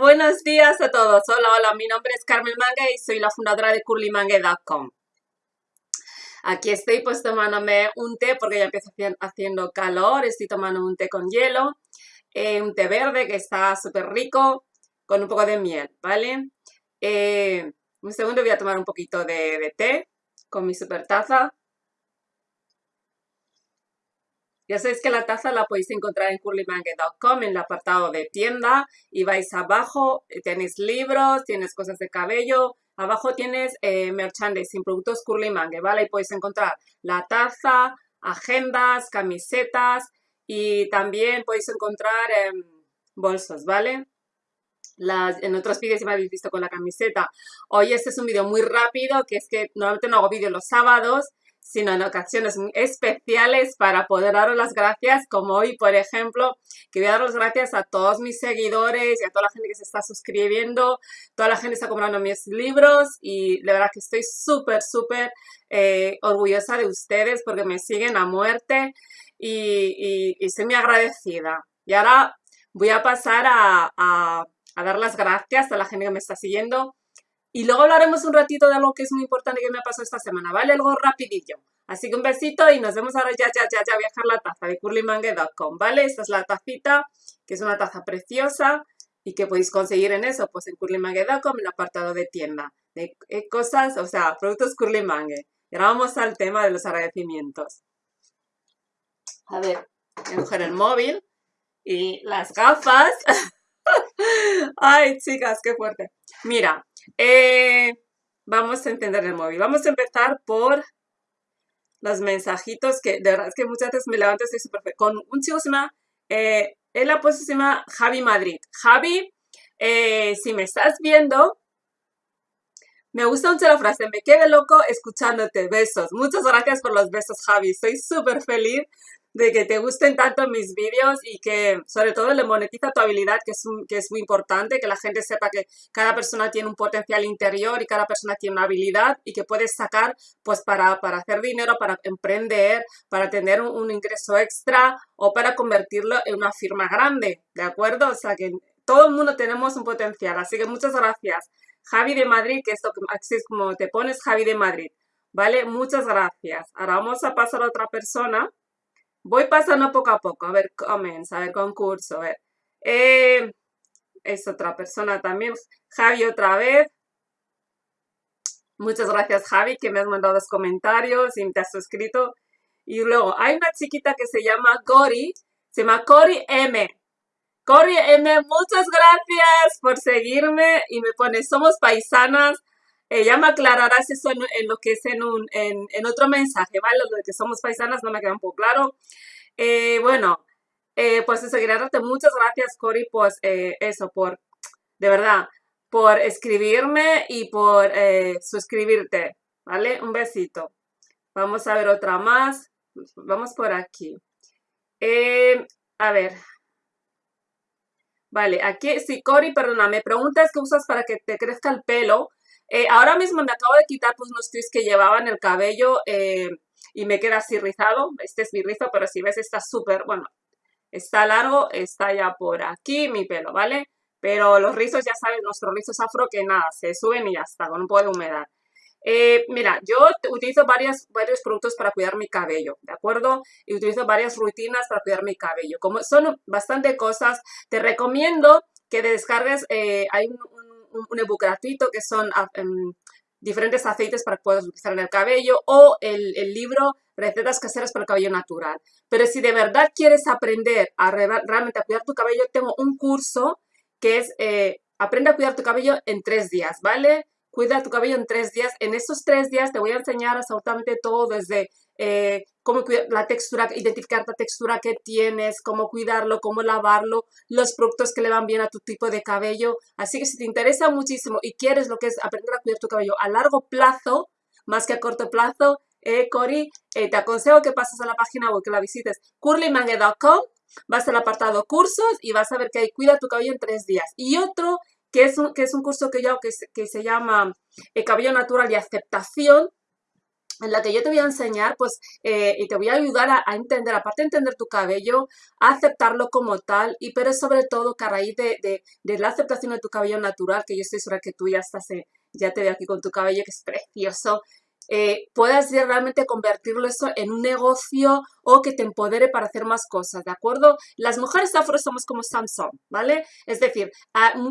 Buenos días a todos. Hola, hola, mi nombre es Carmen Mangue y soy la fundadora de curlymangue.com. Aquí estoy pues tomándome un té porque ya empieza haciendo calor. Estoy tomando un té con hielo, eh, un té verde que está súper rico con un poco de miel, ¿vale? Eh, un segundo voy a tomar un poquito de, de té con mi super taza. Ya sabéis que la taza la podéis encontrar en curlymangue.com en el apartado de tienda y vais abajo, eh, tenéis libros, tienes cosas de cabello, abajo tienes eh, merchandising, productos curlymangue, ¿vale? Y podéis encontrar la taza, agendas, camisetas y también podéis encontrar em, bolsos, ¿vale? Las, en otros vídeos ya me habéis visto con la camiseta. Hoy este es un vídeo muy rápido, que es que normalmente no hago vídeos los sábados, sino en ocasiones especiales para poder daros las gracias, como hoy, por ejemplo, que voy a dar las gracias a todos mis seguidores y a toda la gente que se está suscribiendo, toda la gente está comprando mis libros y de verdad que estoy súper, súper eh, orgullosa de ustedes porque me siguen a muerte y, y, estoy muy agradecida. Y ahora voy a pasar a, a, a dar las gracias a la gente que me está siguiendo y luego hablaremos un ratito de algo que es muy importante que me ha pasado esta semana, ¿vale? Algo rapidillo. Así que un besito y nos vemos ahora ya, ya, ya, ya, viajar la taza de curlymangue.com, ¿vale? Esta es la tacita, que es una taza preciosa y que podéis conseguir en eso, pues en curlymangue.com, en el apartado de tienda, de eh, cosas, o sea, productos curlymangue. Y ahora vamos al tema de los agradecimientos. A ver, voy a coger el móvil y las gafas. Ay, chicas, qué fuerte. Mira, eh, vamos a entender el móvil. Vamos a empezar por los mensajitos que de verdad es que muchas veces me levanto estoy súper con un llama, eh, él la Javi Madrid. Javi, eh, si me estás viendo, me gusta mucho la frase, me quedé loco escuchándote, besos. Muchas gracias por los besos, Javi. Estoy súper feliz de que te gusten tanto mis vídeos y que sobre todo le monetiza tu habilidad, que es, que es muy importante, que la gente sepa que cada persona tiene un potencial interior y cada persona tiene una habilidad y que puedes sacar pues para, para hacer dinero, para emprender, para tener un, ingreso extra o para convertirlo en una firma grande, ¿de acuerdo? O sea que todo el mundo tenemos un potencial, así que muchas gracias. Javi de Madrid, que esto así es como te pones, Javi de Madrid. ¿Vale? Muchas gracias. Ahora vamos a pasar a otra persona. Voy pasando poco a poco, a ver comments, a ver concurso, a ver. Eh, es otra persona también. Javi otra vez. Muchas gracias Javi que me has mandado los comentarios y te has suscrito. Y luego hay una chiquita que se llama Cori, se llama Cori M. Cori M, muchas gracias por seguirme y me pone, somos paisanas. Ella me aclararás eso en, lo que es en, un, en, en, otro mensaje, ¿vale? Lo de que somos paisanas no me queda un poco claro. Eh, bueno, eh, pues darte muchas gracias, Cori, pues eh, eso, por, de verdad, por escribirme y por eh, suscribirte, ¿vale? Un besito. Vamos a ver otra más. Vamos por aquí. a ver. Vale, aquí, sí, Cori, perdona, me preguntas qué usas para que te crezca el pelo. Eh, ahora mismo me acabo de quitar pues, unos twists que llevaba en el cabello eh, y me queda así rizado. Este es mi rizo, pero si ves está súper, bueno, está largo, está ya por aquí mi pelo, ¿vale? Pero los rizos, ya sabes, nuestros rizos afro que nada, se suben y ya está, con un poco humedad. Eh, mira, yo utilizo varios productos para cuidar mi cabello, ¿de acuerdo? Y utilizo varias rutinas para cuidar mi cabello. Como son bastante cosas, te recomiendo que descargues, hay un ebook gratuito que son ah, em, diferentes aceites para que puedas utilizar en el cabello o el, libro Recetas caseras para el cabello natural. Pero si de verdad quieres aprender a realmente a cuidar tu cabello, tengo un curso que es eh, Aprende a cuidar tu cabello en tres días, ¿vale? Cuida tu cabello en tres días. En esos tres días te voy a enseñar absolutamente todo desde eh, cómo la textura, identificar la textura que tienes, cómo cuidarlo, cómo lavarlo, los productos que le van bien a tu tipo de cabello. Así que si te interesa muchísimo y quieres lo que es aprender a cuidar tu cabello a largo plazo, más que a corto plazo, eh, Cori, eh, te aconsejo que pases a la página web, que la visites, curlymangue.com, vas al apartado cursos y vas a ver que hay Cuida tu cabello en tres días. Y otro que es un, que es un curso que yo que, que se llama eh, Cabello Natural y Aceptación, en la que yo te voy a enseñar, pues, eh, y te voy a ayudar a, entender, aparte de entender tu cabello, a aceptarlo como tal, y pero sobre todo que a raíz de, de, la aceptación de tu cabello natural, que yo estoy segura que tú ya estás, ya te veo aquí con tu cabello, que es precioso, eh, puedas realmente convertirlo eso en un negocio o que te empodere para hacer más cosas, ¿de acuerdo? Las mujeres afro somos como Samsung, ¿vale? Es decir,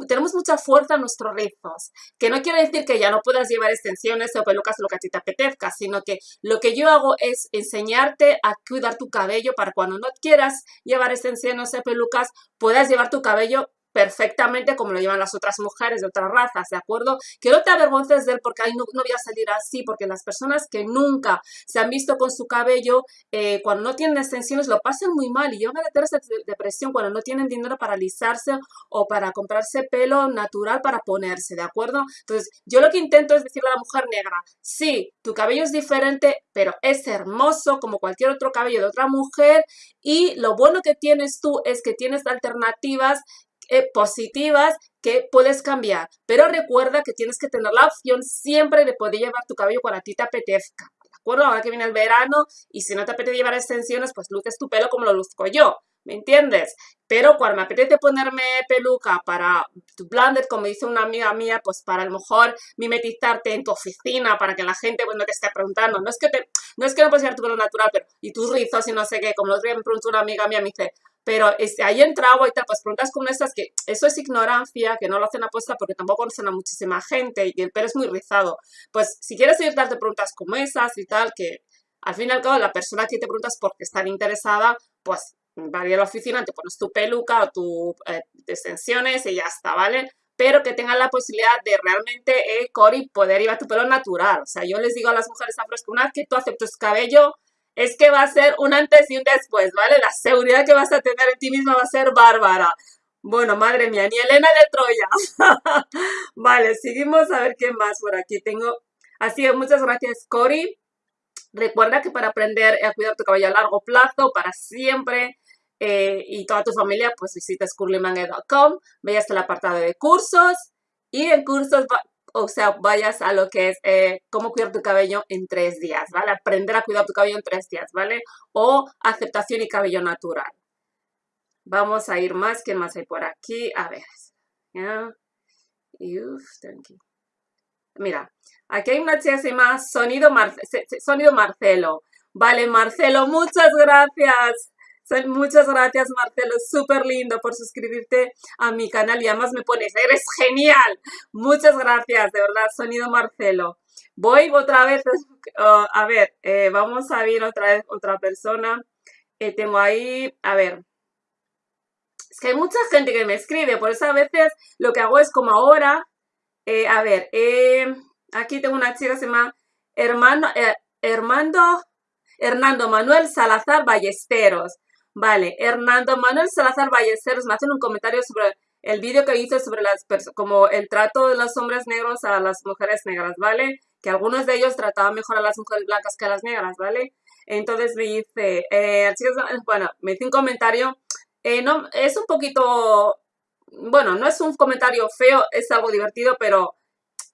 tenemos mucha fuerza en nuestros rizos, que no quiere decir que ya no puedas llevar extensiones o pelucas lo que te apetezca, sino que lo que yo hago es enseñarte a cuidar tu cabello para cuando no quieras llevar extensiones o pelucas, puedas llevar tu cabello perfectamente como lo llevan las otras mujeres de otras razas, ¿de acuerdo? Que no te avergonces de él porque no, no, voy a salir así, porque las personas que nunca se han visto con su cabello, eh, cuando no tienen extensiones, lo pasan muy mal y llevan a tener depresión cuando no tienen dinero para alisarse o para comprarse pelo natural para ponerse, ¿de acuerdo? Entonces, yo lo que intento es decirle a la mujer negra, sí, tu cabello es diferente, pero es hermoso como cualquier otro cabello de otra mujer y lo bueno que tienes tú es que tienes alternativas eh, positivas que puedes cambiar. Pero recuerda que tienes que tener la opción siempre de poder llevar tu cabello cuando a ti te apetezca. ¿De acuerdo? Ahora que viene el verano y si no te apetece llevar extensiones, pues luces tu pelo como lo luzco yo. ¿Me entiendes? Pero cuando me apetece ponerme peluca para tu blended, como dice una amiga mía, pues para a lo mejor mimetizarte en tu oficina, para que la gente pues, no te esté preguntando. No es que, te, no, es que no puedes llevar tu pelo natural, pero y tus rizos y no sé qué. Como lo otro día me preguntó una amiga mía, me dice, pero este, ahí entra agua y tal, pues preguntas como estas que eso es ignorancia, que no lo hacen apuesta porque tampoco conocen a muchísima gente y el pelo es muy rizado. Pues si quieres ir darte preguntas como esas y tal, que al fin y al cabo la persona que te preguntas porque está interesada, pues va a ir a la oficina, te pones tu peluca o tu eh, extensiones y ya está, ¿vale? Pero que tengan la posibilidad de realmente, eh, Cori, poder llevar tu pelo natural. O sea, yo les digo a las mujeres afros que una vez que tú aceptes cabello, es que va a ser un antes y un después, ¿vale? La seguridad que vas a tener en ti misma va a ser bárbara. Bueno, madre mía, ni Elena de Troya. vale, seguimos a ver qué más por aquí tengo. Así que muchas gracias, Cori. Recuerda que para aprender a cuidar tu cabello a largo plazo, para siempre, eh, y toda tu familia, pues visitas curlymangue.com, vayas al apartado de cursos, y en cursos o sea, vayas a lo que es eh, cómo cuidar tu cabello en tres días, ¿vale? Aprender a cuidar tu cabello en tres días, ¿vale? O aceptación y cabello natural. Vamos a ir más. ¿Qué más hay por aquí? A ver. Mira, aquí hay una chica que Sonido, Sonido Marcelo. Vale, Marcelo, muchas gracias. Muchas gracias, Marcelo. Súper lindo por suscribirte a mi canal y además me pones, eres genial. Muchas gracias, de verdad, Sonido Marcelo. Voy otra vez, oh, a ver, eh, vamos a ver otra vez otra persona. Eh, tengo ahí, a ver. Es que hay mucha gente que me escribe, por eso a veces lo que hago es como ahora. Eh, a ver, aquí tengo una chica que se llama Hermano, Hermando, Hernando Manuel Salazar Ballesteros. Vale, Hernando Manuel Salazar Ballesteros me hacen un comentario sobre el vídeo que hice sobre las como el trato de los hombres negros a las mujeres negras, ¿vale? Que algunos de ellos trataban mejor a las mujeres blancas que a las negras, ¿vale? Entonces me dice, eh, bueno, me hice un comentario, eh, no, es un poquito, bueno, no es un comentario feo, es algo divertido, pero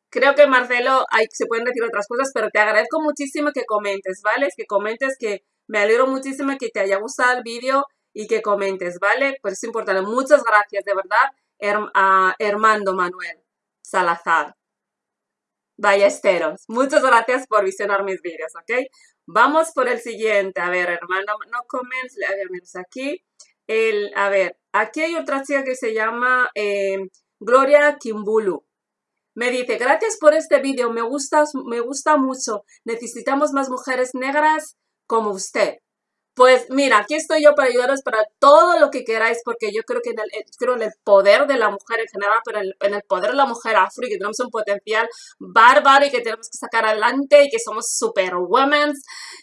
creo que Marcelo, hay, se pueden decir otras cosas, pero te agradezco muchísimo que comentes, ¿vale? Que comentes que me alegro muchísimo que te haya gustado el vídeo y que comentes, ¿vale? Pues es importante. Muchas gracias, de verdad, a Hermando Manuel Salazar. Ballesteros. Muchas gracias por visionar mis vídeos, ¿ok? Vamos por el siguiente. A ver, hermano, no comments, a ver, aquí. El, a ver, aquí hay otra chica que se llama eh, Gloria Kimbulu. Me dice, gracias por este vídeo, me me gusta mucho. Necesitamos más mujeres negras como usted. Pues mira, aquí estoy yo para ayudaros para todo lo que queráis, porque yo creo que en el, eh, creo en el poder de la mujer en general, pero en el, poder de la mujer afro y que tenemos un potencial bárbaro y que tenemos que sacar adelante y que somos super women,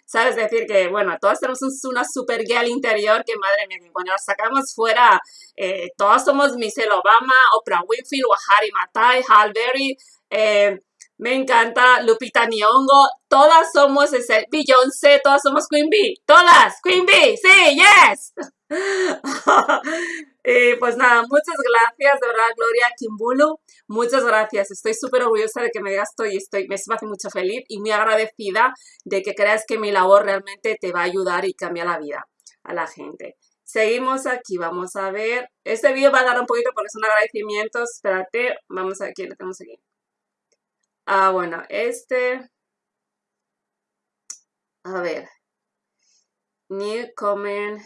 ¿sabes? decir, que bueno, todas tenemos una super girl interior que madre mía, que cuando la sacamos fuera, eh, todas somos Michelle Obama, Oprah Winfrey, Wahari Matai, Hal Berry, eh, me encanta Lupita Nyong'o. Todas somos ese Beyoncé, todas somos Queen Bee. Todas, Queen Bee, sí, yes. y pues nada, muchas gracias, de verdad, Gloria Kimbulu. Muchas gracias. Estoy súper orgullosa de que me digas esto y estoy, me hace mucho feliz y muy agradecida de que creas que mi labor realmente te va a ayudar y cambia la vida a la gente. Seguimos aquí, vamos a ver. Este vídeo va a dar un poquito porque son agradecimientos. Espérate, vamos aquí, lo tenemos aquí. Ah, bueno, este... A ver. New comment.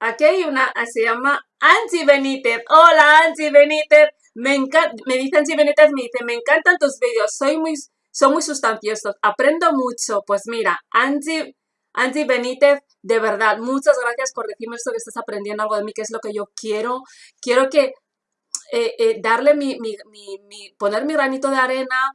Aquí hay una, se llama Angie Benítez. Hola Angie Benítez. Me encanta, me dice Angie Benítez, me dice, me encantan tus vídeos, soy muy, son muy sustanciosos, aprendo mucho. Pues mira, Angie, Angie Benítez, de verdad, muchas gracias por decirme esto que estás aprendiendo algo de mí, que es lo que yo quiero. Quiero que eh, eh, darle mi, mi, mi, poner mi granito de arena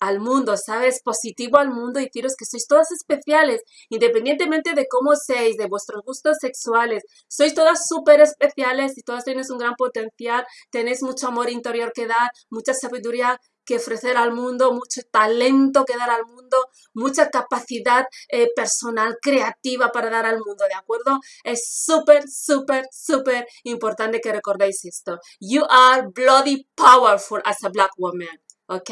al mundo, ¿sabes? Positivo al mundo y deciros que sois todas especiales, independientemente de cómo seáis, de vuestros gustos sexuales. Sois todas súper especiales y todas tenéis un gran potencial, tenéis mucho amor interior que dar, mucha sabiduría que ofrecer al mundo, mucho talento que dar al mundo, mucha capacidad eh, personal, creativa para dar al mundo, ¿de acuerdo? Es súper, súper, súper importante que recordéis esto. You are bloody powerful as a black woman. ¿ok?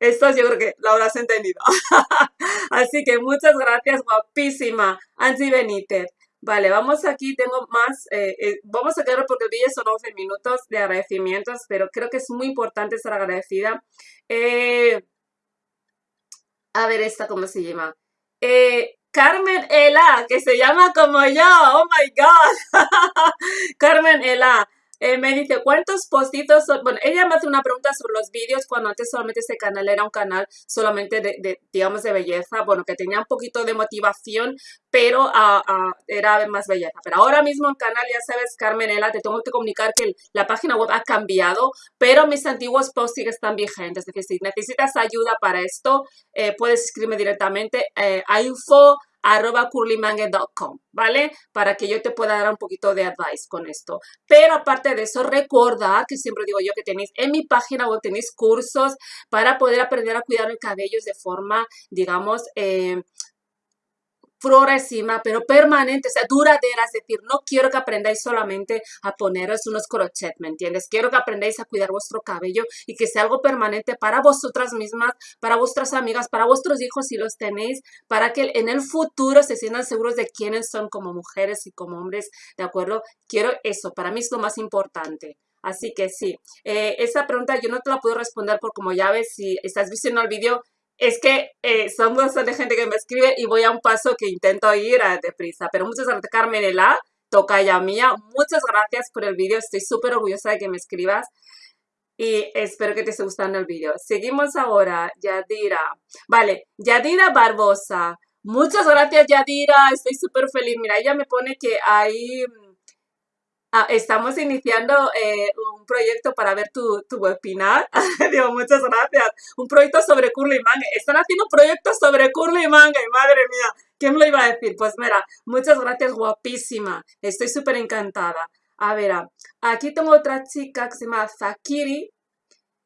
Esto yo creo que lo habrás entendido. Así que muchas gracias, guapísima, Angie Benítez. Vale, vamos aquí, tengo más, eh, eh, vamos a quedar porque el vídeo son 11 minutos de agradecimientos, pero creo que es muy importante estar agradecida. Eh, a ver, esta, ¿cómo se llama? Carmen Ela, que se llama como yo, oh my God. Carmen Ela, eh, me dice, ¿cuántos postitos son? Bueno, ella me hace una pregunta sobre los vídeos cuando antes solamente este canal era un canal solamente de, digamos, de belleza. Bueno, que tenía un poquito de motivación, pero ah, ah, era más belleza. Pero ahora mismo el canal, ya sabes, Carmenela, te tengo que comunicar que la página web ha cambiado, pero mis antiguos posts están vigentes. Es decir, si necesitas ayuda para esto, eh, puedes escribirme directamente eh, a info arroba curlymangue.com, ¿vale? Para que yo te pueda dar un poquito de advice con esto. Pero aparte de eso, recordad que siempre digo yo que tenéis en mi página web, tenéis cursos para poder aprender a cuidar el cabello de forma, digamos, eh, progresiva, pero permanente, o sea, duradera, es decir, no quiero que aprendáis solamente a poneros unos crochet, ¿me entiendes? Quiero que aprendáis a cuidar vuestro cabello y que sea algo permanente para vosotras mismas, para vuestras amigas, para vuestros hijos si los tenéis, para que en el futuro se sientan seguros de quiénes son como mujeres y como hombres, ¿de acuerdo? Quiero eso, para mí es lo más importante. Así que sí, eh, esa pregunta yo no te la puedo responder porque como ya ves, si estás viendo el vídeo, es que eh, son bastante gente que me escribe y voy a un paso que intento ir a deprisa. Pero muchas gracias, Carmenela, ya mía. Muchas gracias por el vídeo. Estoy súper orgullosa de que me escribas. Y espero que te esté gustando el vídeo. Seguimos ahora, Yadira. Vale, Yadira Barbosa. Muchas gracias, Yadira. Estoy súper feliz. Mira, ella me pone que hay Ah, estamos iniciando eh, un proyecto para ver tu, tu webinar. Digo, muchas gracias. Un proyecto sobre curly manga. Están haciendo proyectos sobre curly manga. Y madre mía, ¿quién me lo iba a decir? Pues mira, muchas gracias, guapísima. Estoy súper encantada. A ver, ah, aquí tengo otra chica que se llama Zakiri.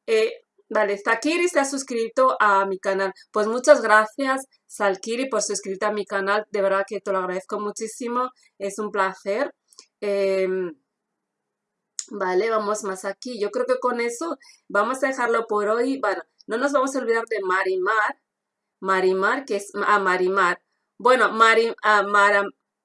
Eh, vale, Zakiri se ha suscrito a mi canal. Pues muchas gracias, Zakiri, por suscribirte a mi canal. De verdad que te lo agradezco muchísimo. Es un placer. Em, vale, vamos más aquí. Yo creo que con eso vamos a dejarlo por hoy. Bueno, no nos vamos a olvidar de Marimar. Marimar, que es a ah, Marimar. Bueno, Mari, ah, Mar,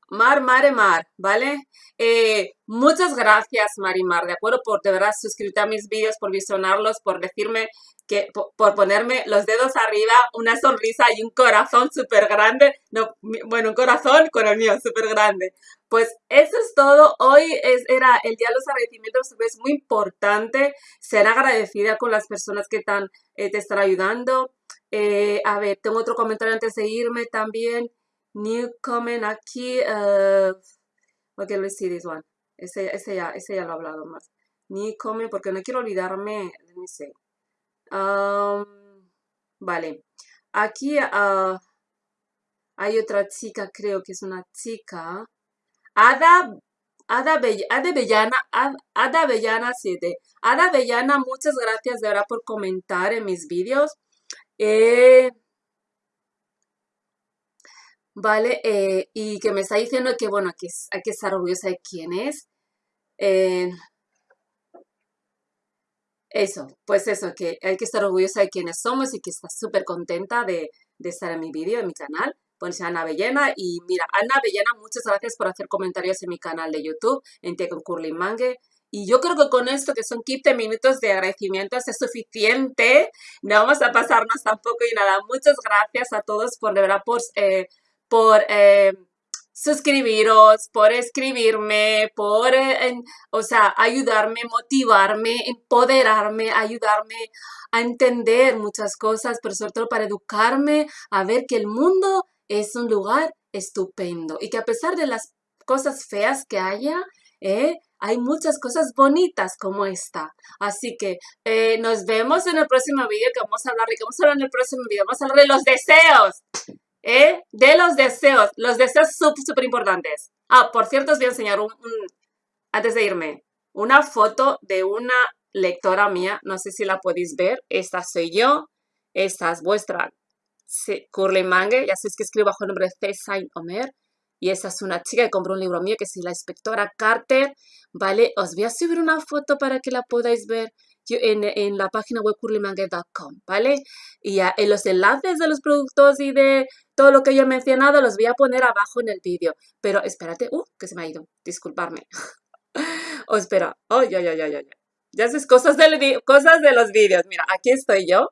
Mar, Mare, Mar, ¿vale? Eh, muchas gracias, Marimar, ¿de acuerdo? Por de verdad suscribirte a mis vídeos, por visionarlos, por decirme que, por, ponerme los dedos arriba, una sonrisa y un corazón súper grande. No, bueno, un corazón con el mío, súper grande. Pues eso es todo. Hoy es, era el día de los agradecimientos. Es muy importante ser agradecida con las personas que están, eh, te están ayudando. Eh, a ver, tengo otro comentario antes de irme también. New comment aquí. Uh, ok, let's see this one. Ese, ya, ese ya lo he hablado más. New comment, porque no quiero olvidarme. Let me see. Um, vale. Aquí uh, hay otra chica, creo que es una chica. Ada, Ada, Ada Bellana, Ada Bellana 7. Ada Bellana, muchas gracias de verdad por comentar en mis vídeos. Eh, ¿vale? Eh, y que me está diciendo que, bueno, que hay que estar orgullosa de quién es. Eh, eso, pues eso, que hay que estar orgullosa de quiénes somos y que está súper contenta de, estar en mi vídeo, en mi canal. Pues Ana Bellena y mira, Ana Bellena, muchas gracias por hacer comentarios en mi canal de YouTube, en Te con Mangue. Y yo creo que con esto, que son 15 minutos de agradecimiento, es suficiente. No vamos a pasarnos tampoco y nada. Muchas gracias a todos por, de verdad, por, eh, por eh, suscribiros, por escribirme, por, eh, o sea, ayudarme, motivarme, empoderarme, ayudarme a entender muchas cosas, pero sobre todo para educarme, a ver que el mundo es un lugar estupendo y que a pesar de las cosas feas que haya, eh, hay muchas cosas bonitas como esta. Así que eh, nos vemos en el próximo vídeo que vamos a hablar vamos a hablar en el próximo vídeo, vamos a hablar de los deseos. ¿eh? de los deseos, los deseos súper, súper importantes. Ah, por cierto, os voy a enseñar un, antes de irme, una foto de una lectora mía, no sé si la podéis ver, esta soy yo, esta es vuestra Curly Mange, ya sabéis que escribo bajo el nombre de C. Saint Omer, y esa es una chica que compró un libro mío que es la inspectora Carter, ¿vale? Os voy a subir una foto para que la podáis ver en, la página web curlymangue.com, ¿vale? Y en los enlaces de los productos y de todo lo que yo he mencionado los voy a poner abajo en el vídeo. Pero espérate, uh, que se me ha ido, disculparme. oh, espera, oh, ya, ya, ya, ya, ya. Haces cosas, cosas de los vídeos. Mira, aquí estoy yo.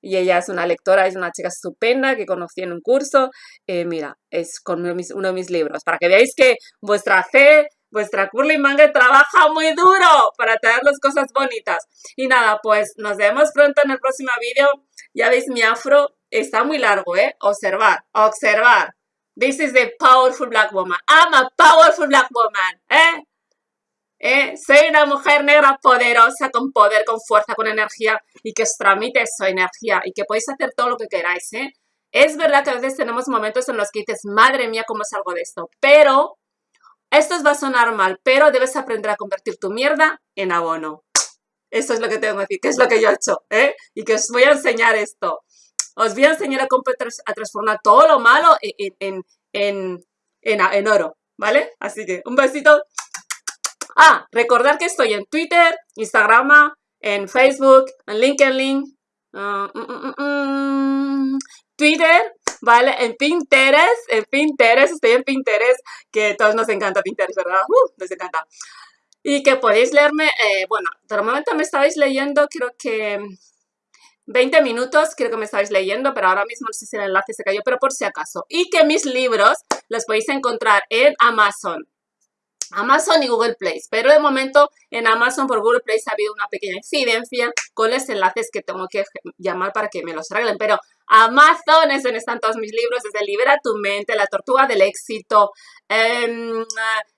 Y ella es una lectora, es una chica estupenda que conocí en un curso. Eh, mira, es con uno mis, uno de mis libros. Para que veáis que vuestra fe vuestra Curly Manga trabaja muy duro para traer las cosas bonitas. Y nada, pues nos vemos pronto en el próximo vídeo. Ya veis, mi afro está muy largo, ¿eh? Observar, observar. This is the powerful black woman. I'm a powerful black woman, ¿eh? ¿Eh? Soy una mujer negra poderosa, con poder, con fuerza, con energía y que os tramite esa energía y que podéis hacer todo lo que queráis, ¿eh? Es verdad que a veces tenemos momentos en los que dices, madre mía, ¿cómo salgo de esto? Pero esto os va a sonar mal, pero debes aprender a convertir tu mierda en abono. Esto es lo que tengo que decir, que es lo que yo he hecho, ¿eh? Y que os voy a enseñar esto. Os voy a enseñar a, a transformar todo lo malo en, en, en, oro, ¿vale? Así que un besito. Ah, recordar que estoy en Twitter, Instagram, en Facebook, en LinkedIn, uh, mm, mm, mm, Twitter, ¿vale? En Pinterest, en Pinterest, estoy en Pinterest, que a todos nos encanta Pinterest, ¿verdad? Uh, nos encanta. Y que podéis leerme, eh, bueno, de momento me estabais leyendo, creo que 20 minutos, creo que me estabais leyendo, pero ahora mismo no sé si el enlace se cayó, pero por si acaso. Y que mis libros los podéis encontrar en Amazon. Amazon y Google Play. Pero de momento en Amazon por Google Play ha habido una pequeña incidencia con los enlaces que tengo que llamar para que me los arreglen. Pero Amazon es donde están todos mis libros, desde Libera tu mente, La tortuga del éxito, eh,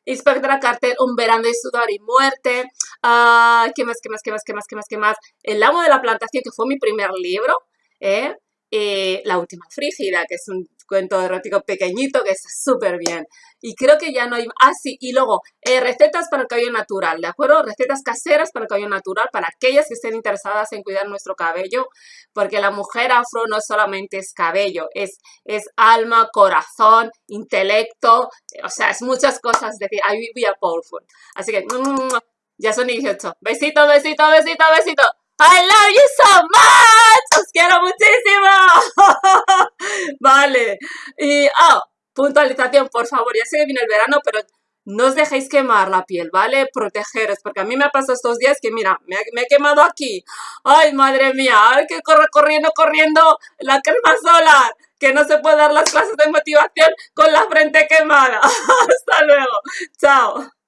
Inspectora Carter, Un verano de sudor y muerte, uh, ¿qué más, qué más, qué más, qué más, qué más, qué más? El amo de la plantación, que fue mi primer libro, ¿eh? Eh, la última frígida, que es un cuento erótico pequeñito que está súper bien. Y creo que ya no hay... Ah, sí, y luego, eh, recetas para el cabello natural, ¿de acuerdo? Recetas caseras para el cabello natural, para aquellas que estén interesadas en cuidar nuestro cabello, porque la mujer afro no solamente es cabello, es, es alma, corazón, intelecto, o sea, es muchas cosas, es decir, I be a powerful. Así que, ya son 18. Besito, besito, besito, besito. I love you so much. Os quiero muchísimo. vale. Y, oh, puntualización, por favor. Ya sé que viene el verano, pero no os dejéis quemar la piel, ¿vale? Protegeros, porque a mí me ha pasado estos días que, mira, me, he quemado aquí. Ay, madre mía, ay, que corre corriendo, corriendo la crema solar, que no se puede dar las clases de motivación con la frente quemada. Hasta luego. Chao.